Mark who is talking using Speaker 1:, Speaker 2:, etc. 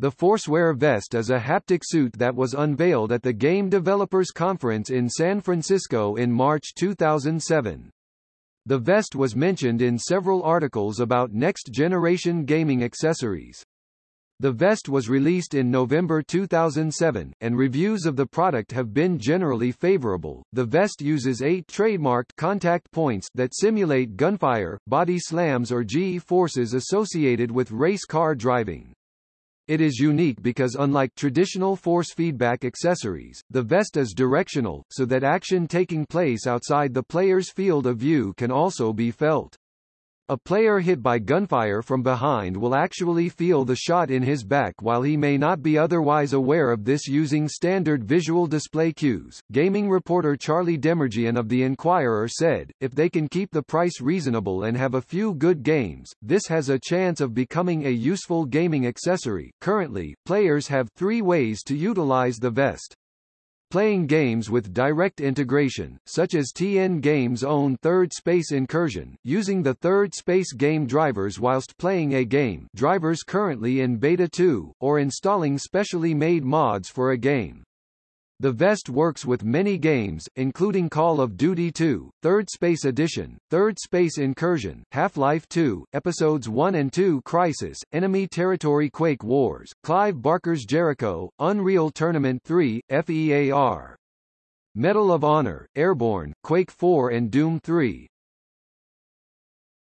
Speaker 1: The Forcewear vest is a haptic suit that was unveiled at the Game Developers Conference in San Francisco in March 2007. The vest was mentioned in several articles about next-generation gaming accessories. The vest was released in November 2007, and reviews of the product have been generally favorable. The vest uses eight trademarked contact points that simulate gunfire, body slams or G-forces associated with race car driving. It is unique because unlike traditional force feedback accessories, the vest is directional, so that action taking place outside the player's field of view can also be felt. A player hit by gunfire from behind will actually feel the shot in his back while he may not be otherwise aware of this using standard visual display cues. Gaming reporter Charlie Demerjian of The Inquirer said, if they can keep the price reasonable and have a few good games, this has a chance of becoming a useful gaming accessory. Currently, players have three ways to utilize the vest. Playing games with direct integration, such as TN Games' own Third Space Incursion, using the Third Space game drivers whilst playing a game drivers currently in Beta 2, or installing specially made mods for a game. The vest works with many games, including Call of Duty 2, Third Space Edition, Third Space Incursion, Half-Life 2, Episodes 1 and 2 Crysis, Enemy Territory Quake Wars, Clive Barker's Jericho, Unreal Tournament 3, FEAR. Medal of Honor, Airborne, Quake 4 and Doom 3.